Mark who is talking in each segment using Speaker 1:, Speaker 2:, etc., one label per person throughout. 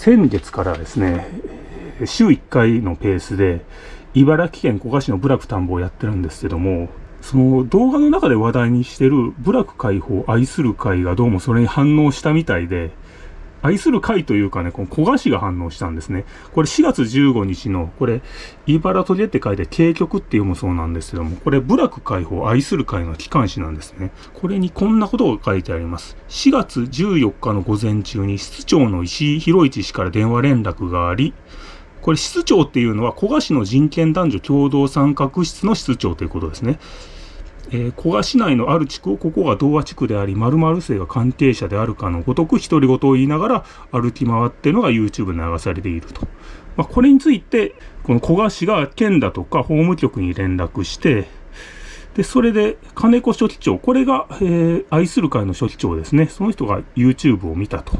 Speaker 1: 先月からですね、週1回のペースで、茨城県古河市の部落田んぼをやってるんですけども、その動画の中で話題にしてる部落解放愛する会がどうもそれに反応したみたいで、愛する会というかね、この古賀市が反応したんですね。これ4月15日の、これ、茨城でって書いて、渓曲って読むそうなんですけども、これ、部落解放愛する会の機関誌なんですね。これにこんなことが書いてあります。4月14日の午前中に、室長の石井博一氏から電話連絡があり、これ、室長っていうのは、古賀市の人権男女共同参画室の室長ということですね。えー、古賀市内のある地区をここが童話地区であり、〇〇姓が関係者であるかのごとく独り言を言いながら歩き回ってのが YouTube に流されていると。まあ、これについて、この古賀市が県だとか法務局に連絡して、で、それで金子書記長、これが、えー、愛する会の書記長ですね。その人が YouTube を見たと。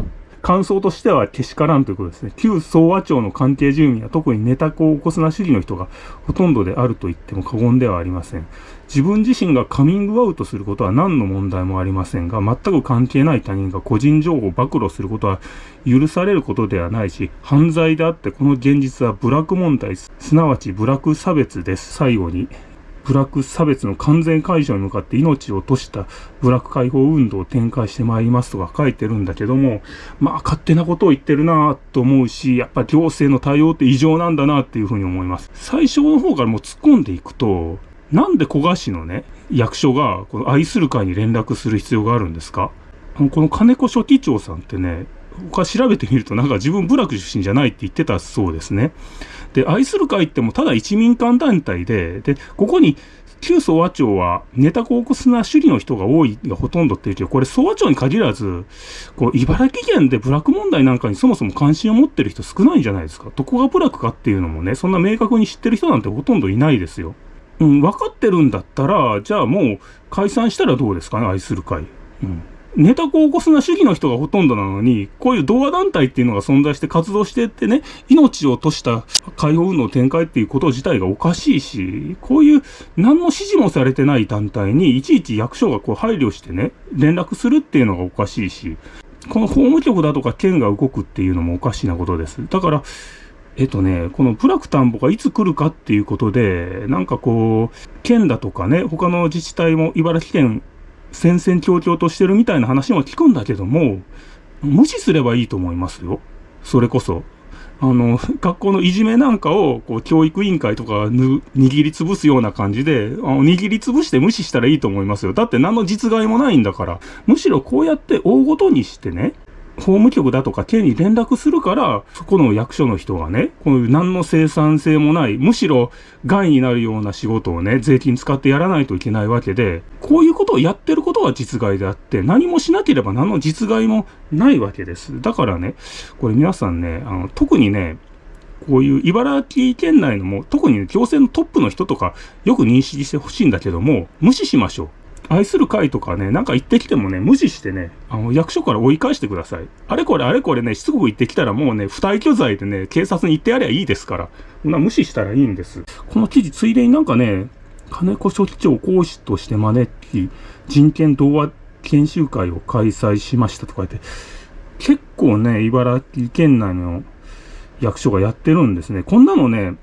Speaker 1: 感想としてはけしからんということですね。旧総和町の関係住民は特にネタコを起こすな主義の人がほとんどであると言っても過言ではありません。自分自身がカミングアウトすることは何の問題もありませんが、全く関係ない他人が個人情報を暴露することは許されることではないし、犯罪であってこの現実はブラック問題、すなわちブラック差別です。最後に、ブラック差別の完全解消に向かって命を落としたブラック解放運動を展開してまいりますとか書いてるんだけども、まあ勝手なことを言ってるなと思うし、やっぱ行政の対応って異常なんだなっていうふうに思います。最初の方からもう突っ込んでいくと、なんで古賀市のね、役所がこの愛する会に連絡する必要があるんですか？この金子書記長さんってね、他調べてみるとなんか自分部落出身じゃないって言ってたそうですね。で、愛する会ってもただ一民間団体で、で、ここに旧総和町はネタコークスな主義の人が多いがほとんどっていうけど、これ総和町に限らず、こう、茨城県で部落問題なんかにそもそも関心を持ってる人少ないんじゃないですか。どこが部落かっていうのもね、そんな明確に知ってる人なんてほとんどいないですよ。うん、分かってるんだったら、じゃあもう解散したらどうですかね、愛する会。うん。ネタコを起こすな主義の人がほとんどなのに、こういう同和団体っていうのが存在して活動してってね、命を落とした解放運動展開っていうこと自体がおかしいし、こういう何の指示もされてない団体にいちいち役所がこう配慮してね、連絡するっていうのがおかしいし、この法務局だとか県が動くっていうのもおかしなことです。だから、えっとね、このプラク田んぼがいつ来るかっていうことで、なんかこう、県だとかね、他の自治体も茨城県戦々恐々としてるみたいな話も聞くんだけども、無視すればいいと思いますよ。それこそ。あの、学校のいじめなんかを、こう、教育委員会とか握りつぶすような感じで、あの握りつぶして無視したらいいと思いますよ。だって何の実害もないんだから。むしろこうやって大ごとにしてね、法務局だとか県に連絡するから、そこの役所の人がね、こういう何の生産性もない、むしろ害になるような仕事をね、税金使ってやらないといけないわけで、こういうことをやってることが実害であって、何もしなければ何の実害もないわけです。だからね、これ皆さんね、あの特にね、こういう茨城県内のも、特に行政のトップの人とか、よく認識してほしいんだけども、無視しましょう。愛する会とかね、なんか言ってきてもね、無視してね、あの、役所から追い返してください。あれこれあれこれね、しつこく言ってきたらもうね、不退去罪でね、警察に行ってやりゃいいですから。な無視したらいいんです。この記事、ついでになんかね、金子書記長講師として招き、人権童話研修会を開催しましたとか言って、結構ね、茨城県内の役所がやってるんですね。こんなのね、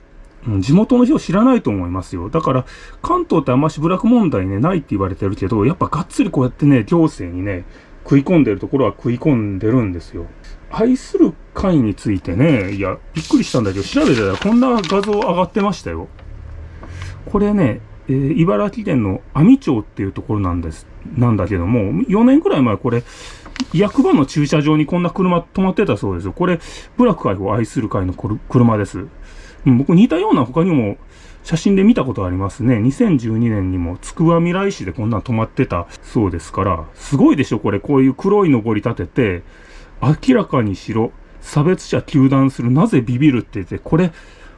Speaker 1: 地元の人知らないと思いますよ。だから、関東ってあんましブラック問題ね、ないって言われてるけど、やっぱがっつりこうやってね、行政にね、食い込んでるところは食い込んでるんですよ。愛する会についてね、いや、びっくりしたんだけど、調べてたらこんな画像上がってましたよ。これね、えー、茨城県の阿見町っていうところなんです、なんだけども、4年くらい前これ、役場の駐車場にこんな車止まってたそうですよ。これ、ブラック会を愛する会の車です。僕似たような他にも写真で見たことありますね。2012年にも、つくばみらい市でこんなん止まってたそうですから、すごいでしょこれ、こういう黒い登り立てて、明らかにしろ、差別者糾弾する、なぜビビるって言って、これ、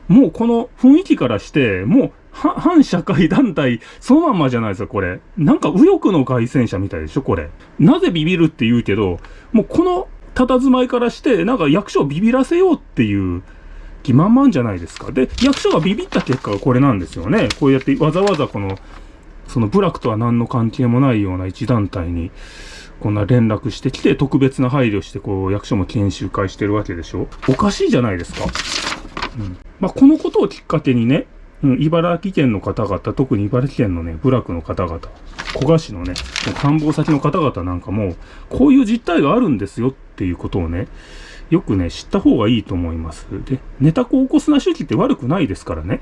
Speaker 1: もうこの雰囲気からして、もう、反社会団体、そのまんまじゃないですか、これ。なんか右翼の外戦者みたいでしょ、これ。なぜビビるって言うけど、もうこの佇まいからして、なんか役所をビビらせようっていう、気満々じゃないですか。で、役所がビビった結果がこれなんですよね。こうやってわざわざこの、その部落とは何の関係もないような一団体に、こんな連絡してきて、特別な配慮して、こう、役所も研修会してるわけでしょおかしいじゃないですか。うん。まあ、このことをきっかけにね、うん、茨城県の方々、特に茨城県のね、部落の方々、古賀市のね、官房先の方々なんかも、こういう実態があるんですよっていうことをね、よくね、知った方がいいと思います。で、ネタ子を起こすな主義って悪くないですからね。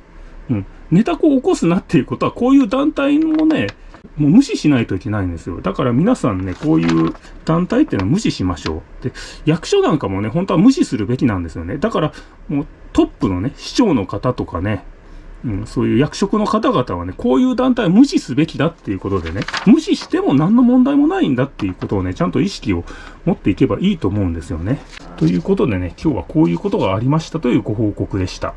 Speaker 1: うん。ネタ子を起こすなっていうことは、こういう団体もね、もう無視しないといけないんですよ。だから皆さんね、こういう団体っていうのは無視しましょう。で、役所なんかもね、本当は無視するべきなんですよね。だから、もうトップのね、市長の方とかね、うん、そういう役職の方々はね、こういう団体を無視すべきだっていうことでね、無視しても何の問題もないんだっていうことをね、ちゃんと意識を持っていけばいいと思うんですよね。ということでね、今日はこういうことがありましたというご報告でした。